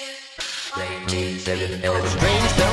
Strange velvet space